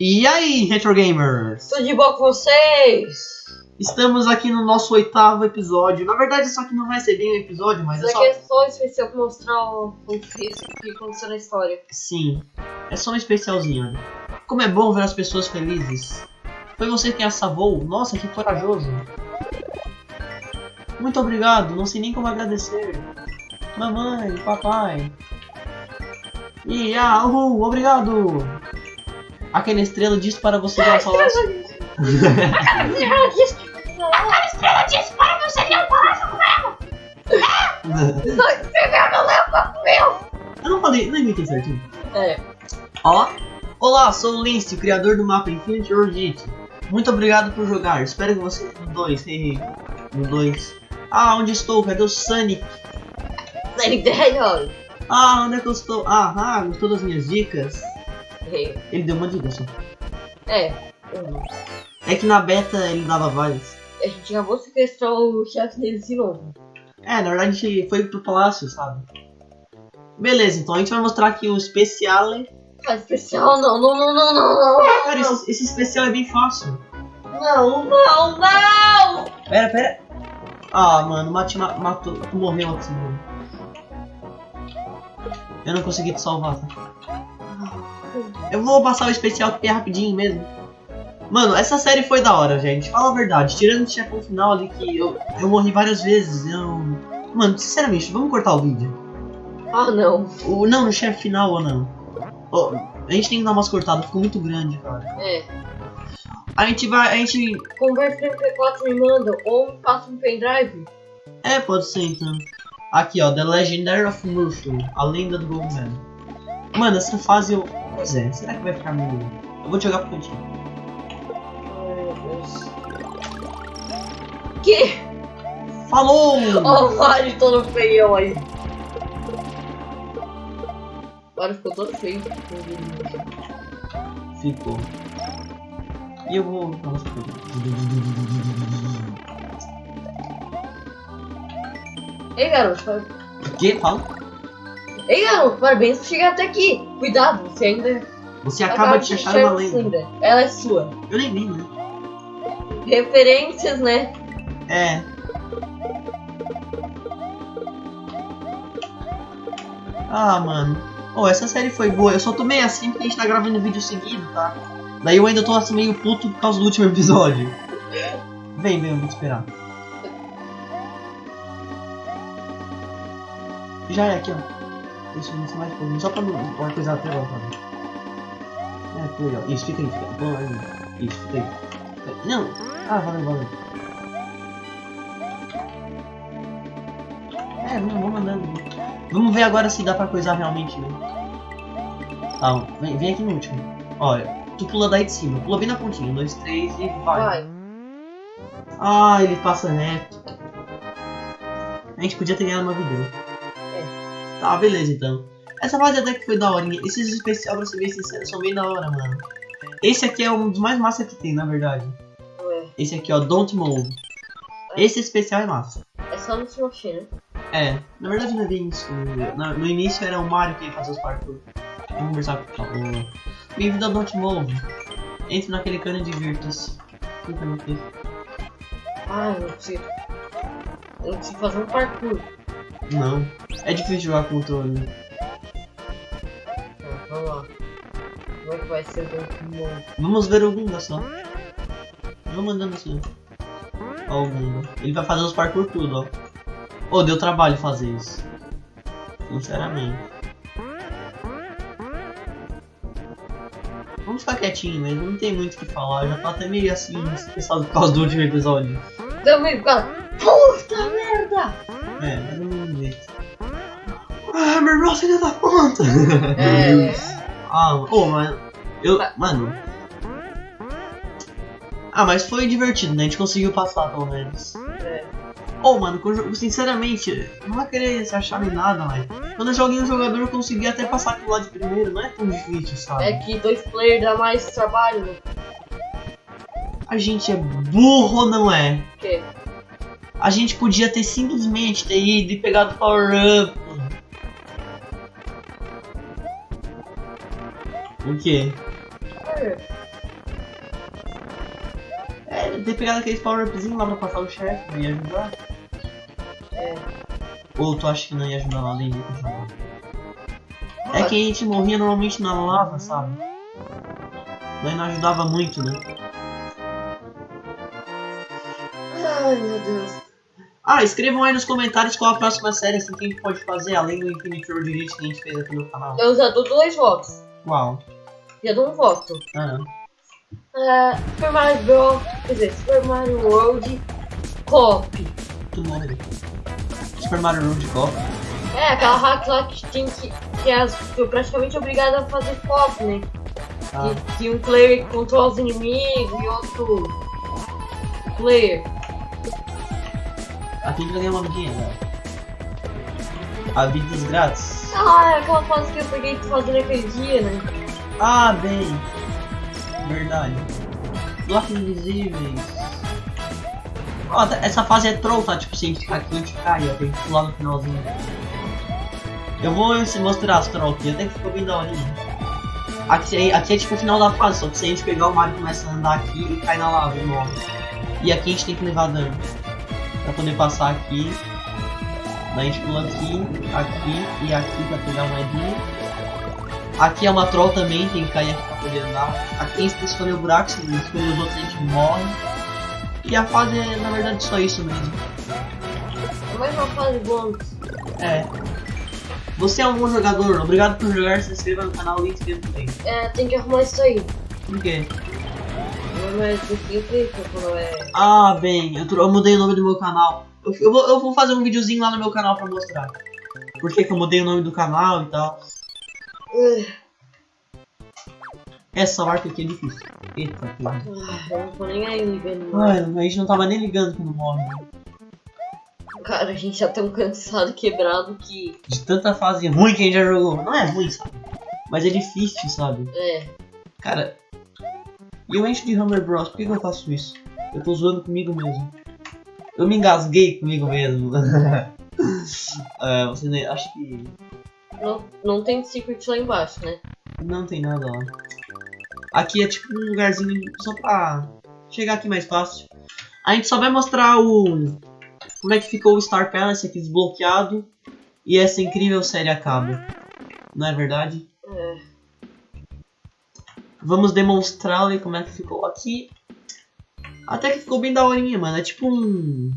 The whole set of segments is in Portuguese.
E aí, Retro Gamers? Tudo de bom com vocês? Estamos aqui no nosso oitavo episódio. Na verdade, isso aqui não vai ser bem um episódio, mas Isso é aqui só. é só especial pra mostrar o que que aconteceu na história. Sim, é só um especialzinho. Como é bom ver as pessoas felizes. Foi você quem a salvou? Nossa, que corajoso. Muito obrigado, não sei nem como agradecer. Mamãe, papai. E ah, uhul, obrigado. Aquela estrela disse para você dar o palácio. Eu não falei, não imitei certinho. É. Ó, olá, sou o Lince, o criador do mapa Infinity Orbit. Muito obrigado por jogar. Espero que você no 2, hehe. No 2. Ah, onde estou? Cadê o Sonic? Sonic the Hedgehog. Ah, onde é que eu estou? Ah, ah, gostou das minhas dicas? É. Ele deu uma dica só. É. Hum. É que na beta ele dava várias. A gente acabou de sequestrar o chefe deles de novo. É, na verdade a gente foi pro palácio, sabe? Beleza, então a gente vai mostrar aqui o especiale. Ah, especial não, não, não, não, não, não. Cara, esse, esse especial é bem fácil. Não, não, não! Pera, pera. Ah, mano, o Mati ma matou. Morreu aqui, mano. Eu não consegui te salvar, tá? Eu vou passar o especial é rapidinho mesmo. Mano, essa série foi da hora, gente. Fala a verdade. Tirando o chefão final ali que eu, eu morri várias vezes. Eu... Mano, sinceramente, vamos cortar o vídeo. Ah, não. O, não, no chefe final ou não. A gente tem que dar umas cortadas, ficou muito grande, cara. É. A gente vai. A gente. Converte no P4 me manda ou passa um pendrive. É, pode ser então. Aqui, ó, The Legendary of Murphy, a lenda do Goldman. Mano, essa fase eu. Pois é, será que vai ficar meio. Eu vou te jogar pro cantinho. Ai, meu Deus. Que? Falou! Ó, o Mario todo feião aí. O Mario ficou todo feio. Ficou. E eu vou. Nossa, Ei, garoto. par- O que? Fala? Ei, garoto, parabéns por chegar até aqui. Cuidado, você ainda. Você acaba de achar uma lenda. Ela é sua. Eu nem vi, né? Referências, né? É. Ah, mano. Oh, essa série foi boa. Eu só tô meio assim porque a gente tá gravando vídeo seguido, tá? Daí eu ainda tô assim meio puto por causa do último episódio. Vem, vem, eu vou te esperar. Já é aqui, ó. Ver se mais pouquinho. Só pra não uma coisa até agora, tá? É, aí, ó. Isso, fica aí, fica aí. Isso, fica aí. Fica aí. Não! Ah, valeu, valeu. É, vamos, vamos andando. Vamos ver agora se dá pra coisar realmente. Né? Tá, vem, vem aqui no último. Olha, tu pula daí de cima. Pula bem na pontinha. Um, dois, três e vai. Vai. Ah, ele passa reto. A gente podia ter ganhado uma vida. Tá, beleza então. Essa fase até que foi da hora. Esses especiais, pra ser bem sincero, são bem da hora, mano. Esse aqui é um dos mais massa que tem, na verdade. Ué, Esse aqui, ó, Don't Move. Esse especial é massa. é só no Smosh, né? É, na verdade não é bem isso. No início era o Mario que ia fazer os parkour. Vamos conversar com o. Bem-vindo ao Don't Move. Entre naquele cano de virtus. Clica no? Ah, eu não preciso. Eu não preciso fazer um parkour. Não. É difícil jogar com controle. Tá, vamos lá. Como é que vai ser o Pokémon? Vamos ver o Gunda só. Vamos andando assim. Ó o Gunda. Ele vai fazer os parkour tudo, ó. Ô, deu trabalho fazer isso. Sinceramente. Vamos ficar quietinho mesmo, não tem muito o que falar. Já tá até meio assim, estressado por causa do último episódio. Também, cara. Puta merda! É, mas não. Ah, meu irmão, filha da puta! É. Ah, pô, mas. Eu. Mano. Ah, mas foi divertido, né? A gente conseguiu passar pelo menos. é. Ô, mano, sinceramente, não vai querer se achar nem nada, mas. Quando eu joguei um jogador, eu consegui até passar aquilo lá de primeiro, não é tão difícil, sabe? É que dois players dá mais trabalho. né? A gente é burro não é? O quê? A gente podia ter simplesmente ter ido e pegado o power up. O quê? É. ter pegado aqueles power-upzinhos lá pra passar o chefe, não ia ajudar? É. Ou tu acha que não ia ajudar nada em É que a gente morria normalmente na lava, sabe? Daí não ajudava muito, né? Ai meu Deus. Ah, escrevam aí nos comentários qual a próxima série assim, que a gente pode fazer, além do Infinite World Elite que a gente fez aqui no canal. Eu já dou dois votos. Uau. Já dou um voto. Ah, É, Super Mario Bros. Quer dizer, Super Mario World Cop. tu morre. Super Mario World Cop. É, aquela hack lá que tem que. que é praticamente obrigada a fazer cop, né? Ah, Que, que um player controla os inimigos e outro player. aqui vai ganhar uma vidinha, né? A vidas grátis. Ah, é aquela fase que eu peguei fazendo aquele dia, né? Ah, bem. Verdade. Blocos invisíveis. Ó, tá- essa fase é troll, tá? Tipo, se a gente ficar aqui, a gente cai, ó. Tem que pular no finalzinho. Eu vou mostrar as troll aqui, até que ficou bem da hora. Aqui, aqui é tipo o final da fase, só que se a gente pegar o Mario começa a andar aqui e cai na lava e morre. E aqui a gente tem que levar dano. Pra poder passar aqui. Daí a gente pula aqui, aqui e aqui pra pegar uma moedinha. Aqui é uma troll também, tem que cair aqui pra poder andar. Aqui tem que escolher o buraco, se escolher os outros a gente morre. E a fase é na verdade só isso mesmo. É mais uma fase bônus. É. Você é um bom jogador, obrigado por jogar, se inscreva no canal e inscreva também. É, tem que arrumar isso aí. Por quê? Não é clica quando é. Ah, bem, eu, eu mudei o nome do meu canal. Eu, eu vou, eu vou fazer um videozinho lá no meu canal pra mostrar. Por que, que eu mudei o nome do canal e tal. Essa marca aqui é difícil. Eita, porra. ah, eu não tô nem aí. Ai, a gente não tava nem ligando quando morre. Cara, a gente já tão cansado, quebrado que. De tanta fase ruim que a gente já jogou. Não é ruim, sabe? Mas é difícil, sabe? É. Cara, e eu encho de Hammer Bros. Por que, que eu faço isso? Eu tô zoando comigo mesmo. Eu me engasguei comigo mesmo. é, você nem. Acho que. Não, não tem secret lá embaixo, né? Não tem nada lá. Aqui é tipo um lugarzinho só pra chegar aqui mais fácil. A gente só vai mostrar o. Como é que ficou o Star Palace aqui desbloqueado. E essa incrível série acaba. Não é verdade? É. Vamos demonstrar como é que ficou aqui. Até que ficou bem daorinha, mano. É tipo um.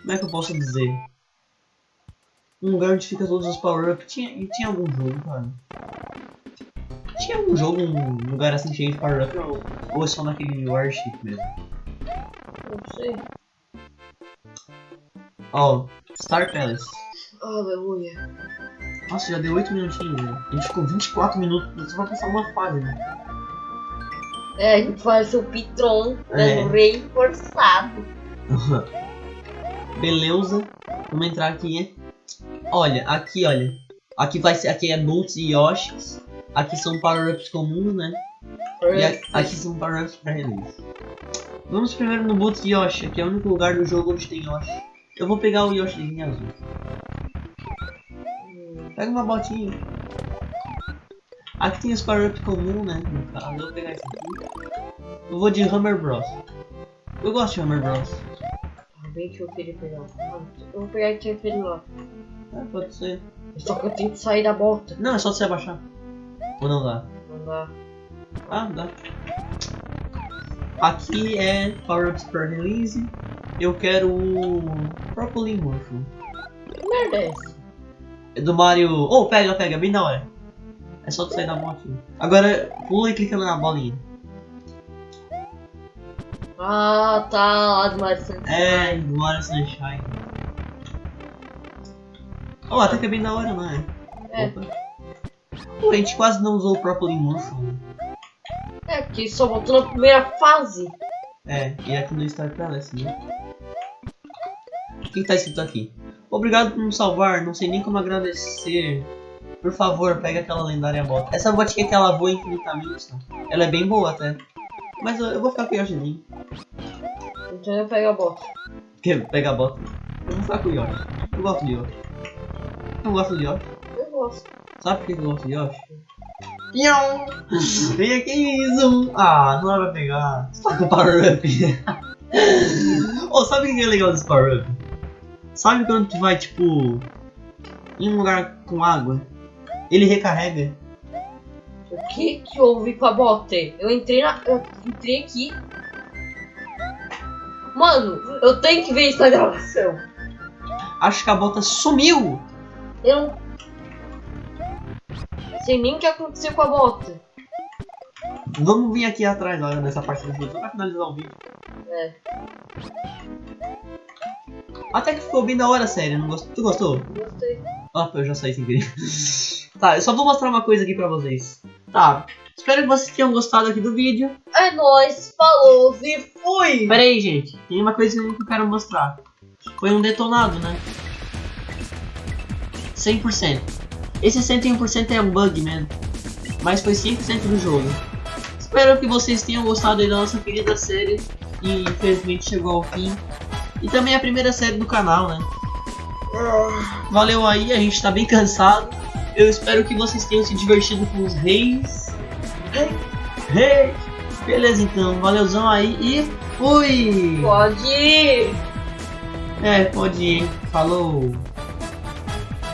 Como é que eu posso dizer? Um lugar onde fica todos os power-ups. Tinha, e tinha algum jogo, cara? Tinha algum jogo, um lugar assim cheio de power-up? Ou, ou é só naquele Warship mesmo? Não sei. Ó, Star Palace. Aleluia. Nossa, já deu 8 minutinhos, né? A gente ficou 24 minutos só pra passar uma fase, né? É, a gente faz o Pitron, É. dando rei forçado. Beleza. Vamos entrar aqui. Olha, aqui, olha. Aqui vai ser. Aqui é Bolts e Yoshis. Aqui são power-ups comuns, né? E a- aqui são power-ups pra release. Vamos primeiro no Boots Yoshi, que é o único lugar do jogo onde tem Yoshi. Eu vou pegar o Yoshi azul. Pega uma botinha. Aqui tem os power-ups comuns, né? No caso, eu vou pegar esse aqui. Eu vou de Hammer Bros. Eu gosto de Hammer Bros. Ah, eu queria pegar. Eu vou pegar aqui aquele lá. É, pode ser. Só que eu tenho que sair da bota. Não, é só você abaixar. Ou não dá? Não dá. Ah, dá. Aqui é Power Ups per Release. Eu quero o Propolis Mushroom. Que merda é essa? É do Mario. Oh, pega, pega, bem da hora. É só tu sair da moto. Agora pula e clica na bolinha. Ah, tá. Lá do Mario Sunshine. É, do Mario Sunshine. Oh, até que é bem da hora, não é? É. Opa. Pô, a gente quase não usou o Propolis Mushroom. É, porque só voltou na primeira fase. É, e aqui no Star Palace, né? O que tá escrito aqui? Obrigado por nos salvar, não sei nem como agradecer. Por favor, pega aquela lendária bota. Essa botinha que ela voa infinitamente, tá? Ela é bem boa até. Mas eu, eu vou ficar com o Yoshizinho. Então eu pego a bota. Quer pegar a bota? Eu vou ficar com o Yoshi. Eu gosto de Yoshi. Eu gosto de Yoshi. Eu gosto. Sabe por que eu gosto de Yoshi? Pião! Vem aqui, Zoom! Ah, não vai pegar. Você tá com power up. oh, sabe o que é legal desse Power Up? Sabe quando tu vai, tipo, em um lugar com água? Ele recarrega. O que que houve com a bota? Eu entrei na. Eu entrei aqui. Mano, eu tenho que ver essa gravação. Acho que a bota sumiu. Eu não sei nem o que aconteceu com a bota. Vamos vir aqui atrás olha, nessa parte do vídeo, só pra finalizar o vídeo. É. Até que ficou bem da hora, sério. Não gost... Tu gostou? Gostei. Ah, eu já saí sem querer. tá, eu só vou mostrar uma coisa aqui pra vocês. Tá, espero que vocês tenham gostado aqui do vídeo. É nóis, falou e fui! Pera aí, gente. Tem uma coisa que eu quero mostrar. Foi um detonado, né? 100%. Esse 101% é um bug mesmo. Mas foi 100% do jogo. Espero que vocês tenham gostado aí da nossa querida série. E infelizmente chegou ao fim. E também a primeira série do canal, né? Valeu aí, a gente tá bem cansado. Eu espero que vocês tenham se divertido com os reis. Rei! Beleza então, valeuzão aí e fui! Pode ir! É, pode ir. Falou!